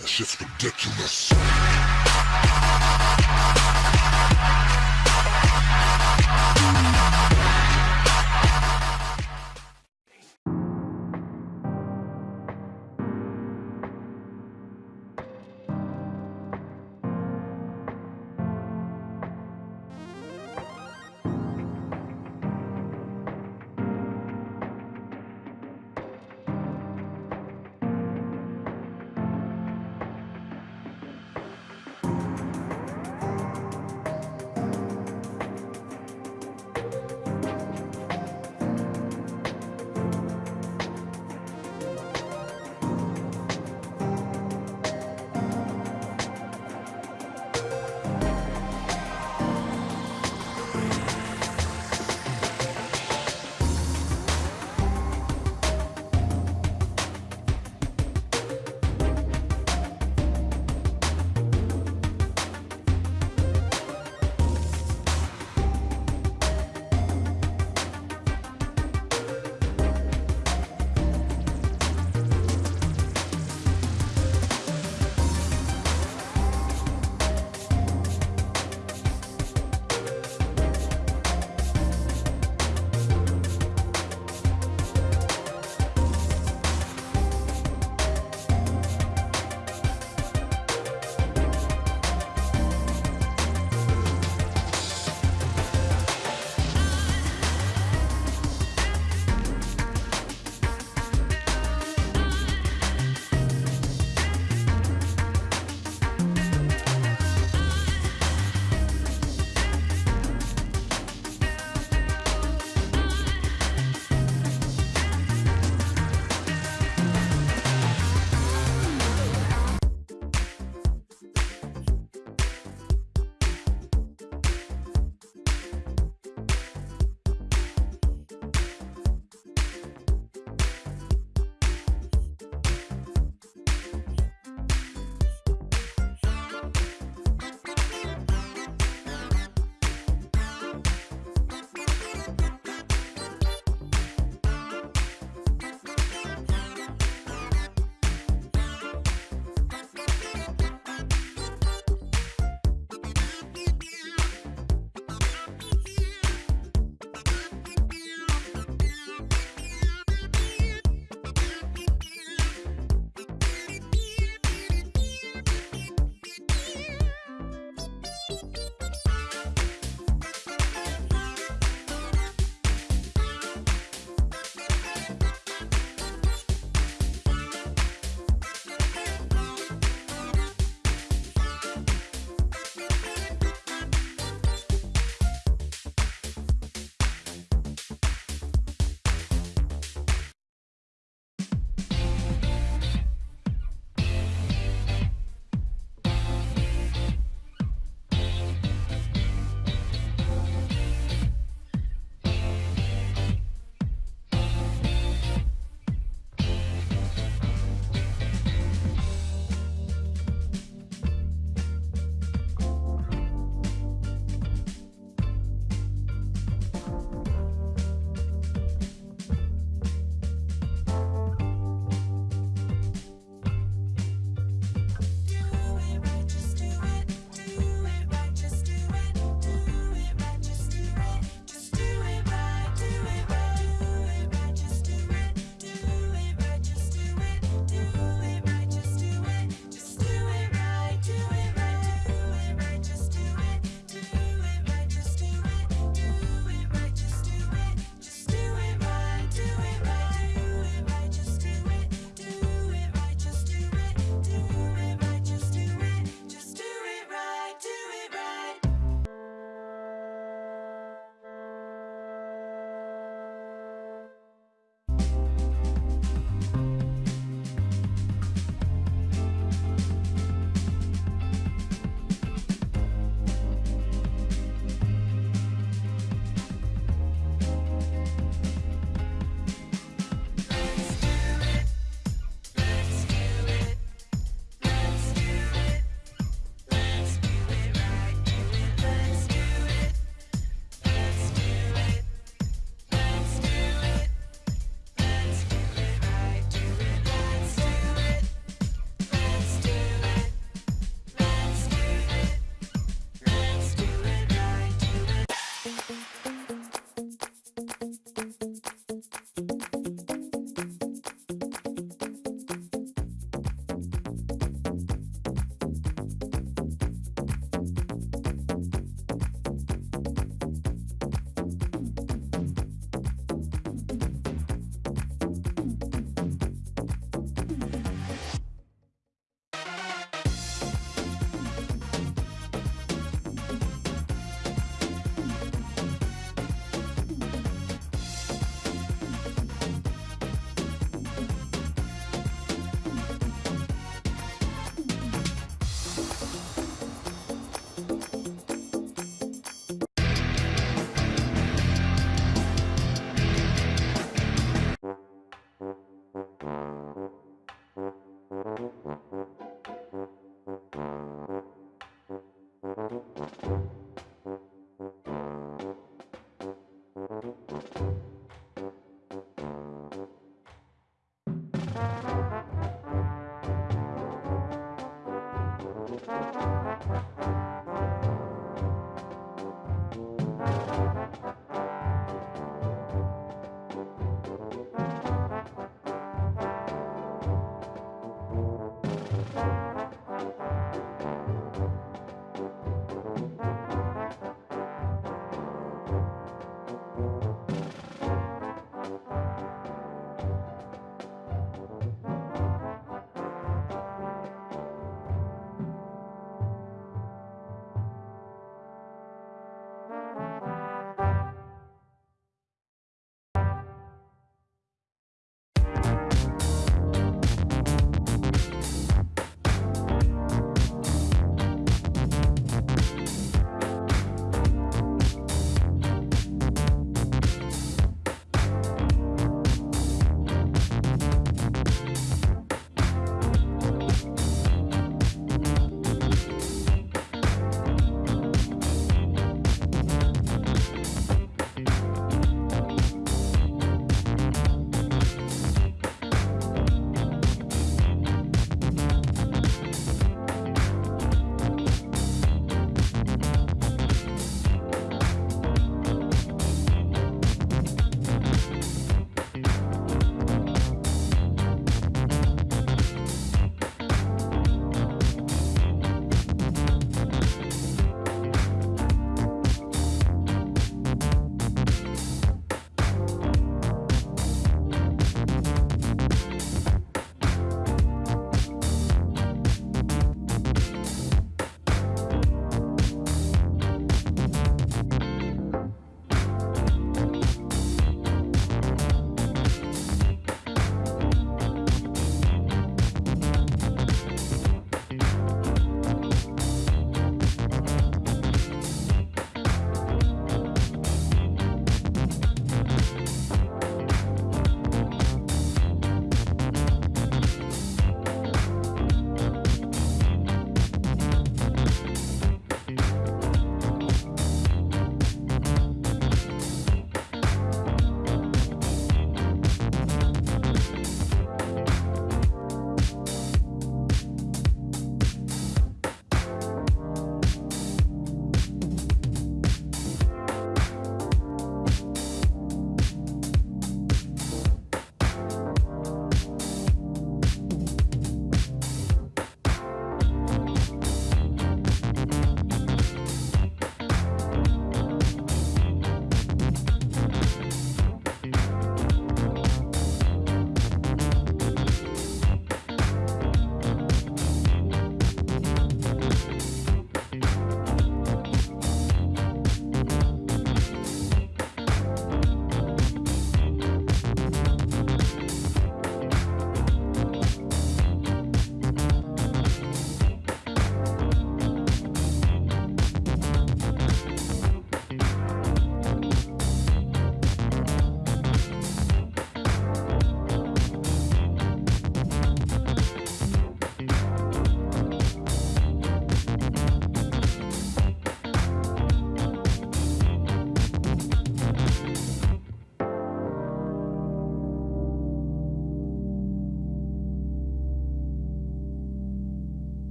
That shit's ridiculous.